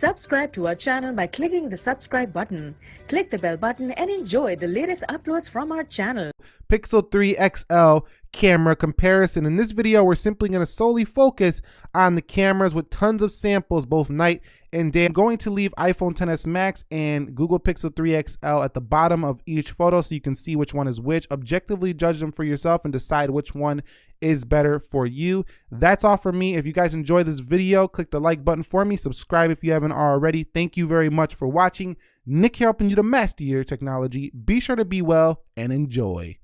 Subscribe to our channel by clicking the subscribe button. Click the bell button and enjoy the latest uploads from our channel. Pixel 3 XL camera comparison. In this video, we're simply going to solely focus on the cameras with tons of samples, both night and day. I'm going to leave iPhone XS Max and Google Pixel 3 XL at the bottom of each photo so you can see which one is which. Objectively judge them for yourself and decide which one is better for you. That's all for me. If you guys enjoy this video, click the like button for me. Subscribe if you haven't already. Thank you very much for watching. Nick here helping you to master your technology. Be sure to be well and enjoy.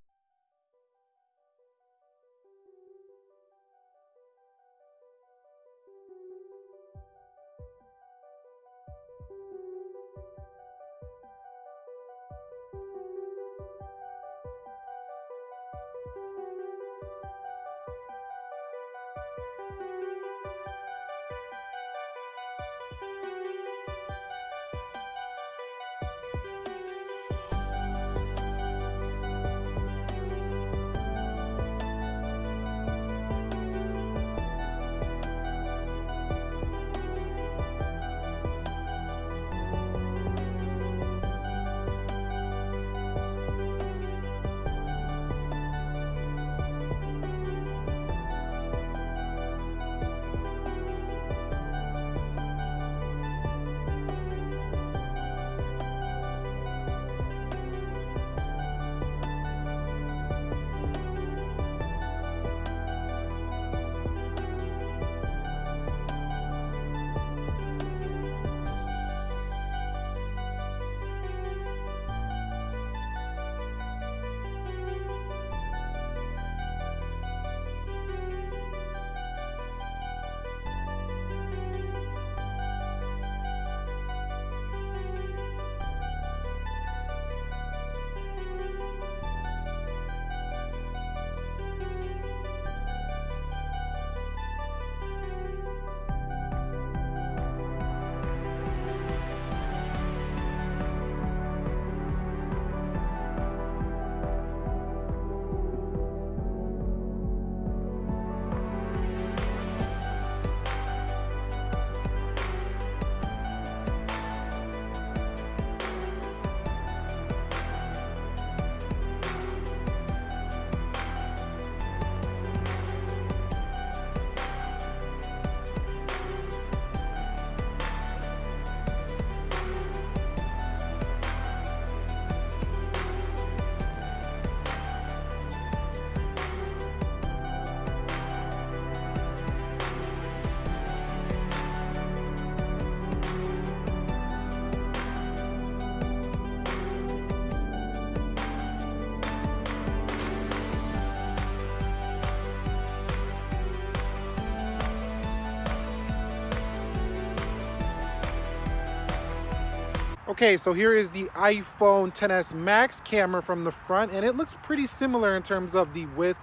Okay, so here is the iPhone XS Max camera from the front, and it looks pretty similar in terms of the width,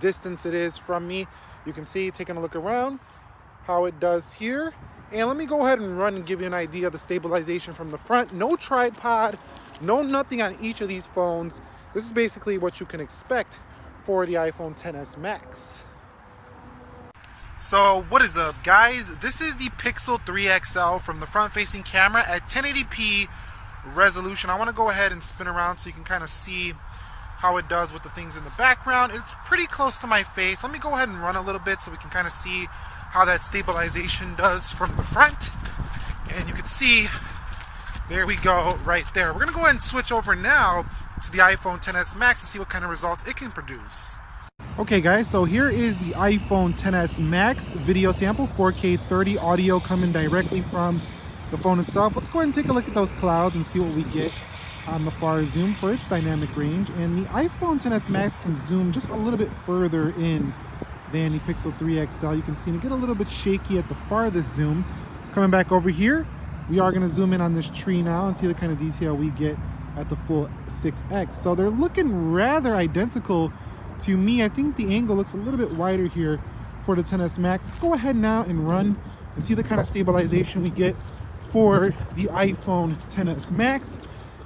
distance it is from me. You can see, taking a look around, how it does here. And let me go ahead and run and give you an idea of the stabilization from the front. No tripod, no nothing on each of these phones. This is basically what you can expect for the iPhone XS Max. So what is up guys? This is the Pixel 3 XL from the front facing camera at 1080p resolution. I want to go ahead and spin around so you can kind of see how it does with the things in the background. It's pretty close to my face. Let me go ahead and run a little bit so we can kind of see how that stabilization does from the front. And you can see, there we go right there. We're going to go ahead and switch over now to the iPhone XS Max to see what kind of results it can produce. Okay guys, so here is the iPhone XS Max video sample, 4K 30 audio coming directly from the phone itself. Let's go ahead and take a look at those clouds and see what we get on the far zoom for its dynamic range. And the iPhone XS Max can zoom just a little bit further in than the Pixel 3 XL. You can see it get a little bit shaky at the farthest zoom. Coming back over here, we are gonna zoom in on this tree now and see the kind of detail we get at the full 6X. So they're looking rather identical to me, I think the angle looks a little bit wider here for the XS Max. Let's go ahead now and run and see the kind of stabilization we get for the iPhone XS Max.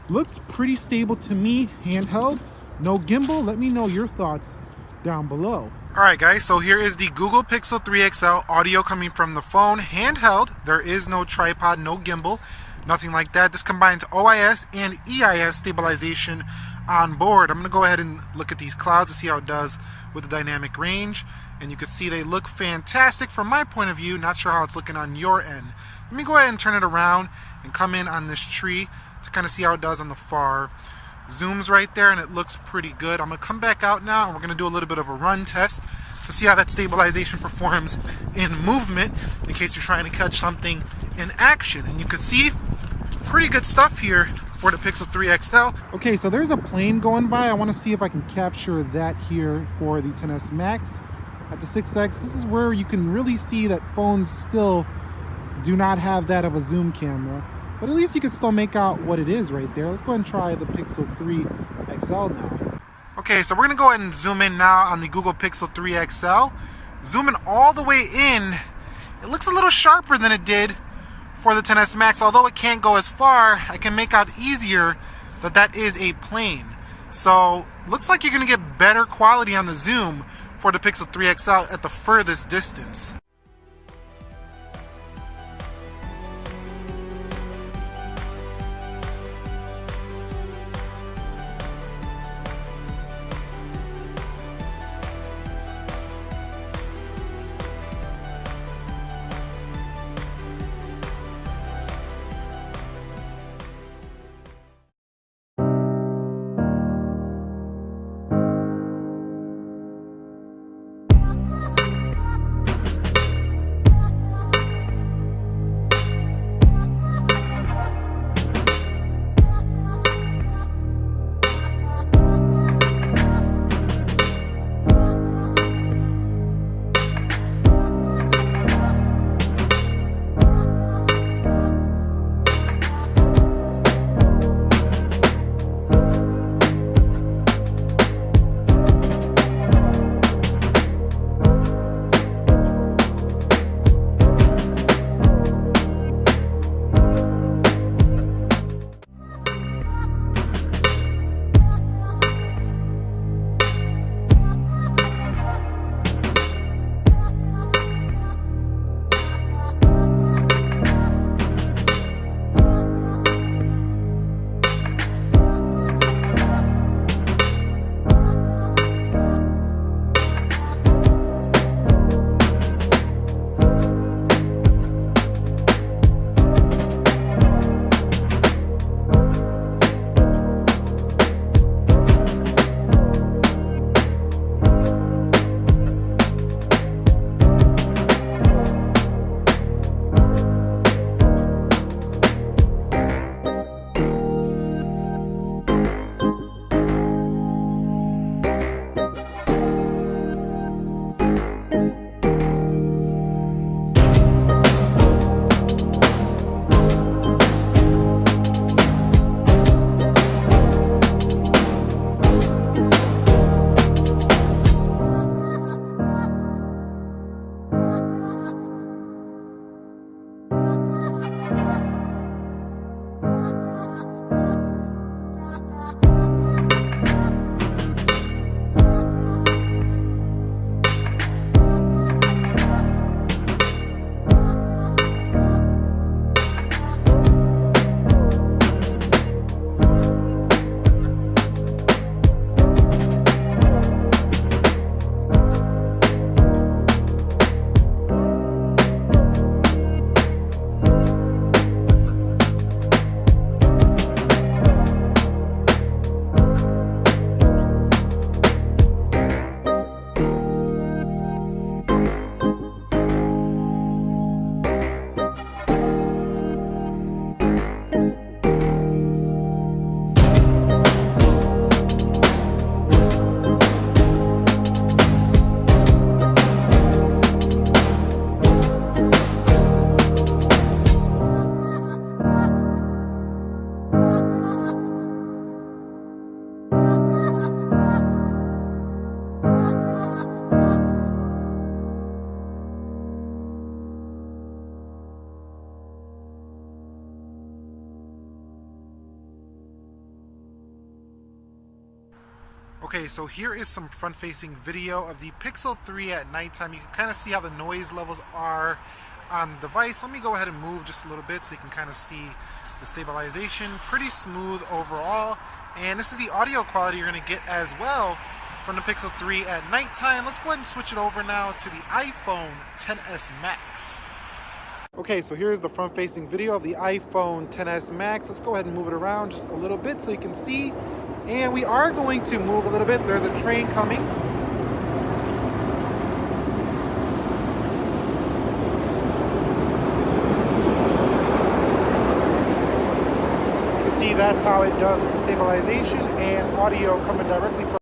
Looks pretty stable to me, handheld, no gimbal. Let me know your thoughts down below. Alright guys, so here is the Google Pixel 3 XL audio coming from the phone, handheld. There is no tripod, no gimbal, nothing like that. This combines OIS and EIS stabilization on board. I'm going to go ahead and look at these clouds to see how it does with the dynamic range. And you can see they look fantastic from my point of view. Not sure how it's looking on your end. Let me go ahead and turn it around and come in on this tree to kind of see how it does on the far zooms right there and it looks pretty good. I'm going to come back out now and we're going to do a little bit of a run test to see how that stabilization performs in movement in case you're trying to catch something in action. And you can see pretty good stuff here for the Pixel 3 XL. Okay, so there's a plane going by. I want to see if I can capture that here for the XS Max. At the 6X, this is where you can really see that phones still do not have that of a zoom camera. But at least you can still make out what it is right there. Let's go ahead and try the Pixel 3 XL now. Okay, so we're going to go ahead and zoom in now on the Google Pixel 3 XL. Zooming all the way in, it looks a little sharper than it did for the XS Max. Although it can't go as far, I can make out easier that that is a plane. So, looks like you're going to get better quality on the zoom for the Pixel 3 XL at the furthest distance. So here is some front-facing video of the Pixel 3 at nighttime. You can kind of see how the noise levels are on the device. Let me go ahead and move just a little bit so you can kind of see the stabilization. Pretty smooth overall. And this is the audio quality you're going to get as well from the Pixel 3 at nighttime. Let's go ahead and switch it over now to the iPhone XS Max. Okay, so here's the front-facing video of the iPhone XS Max. Let's go ahead and move it around just a little bit so you can see and we are going to move a little bit. There's a train coming. You can see that's how it does with the stabilization and audio coming directly from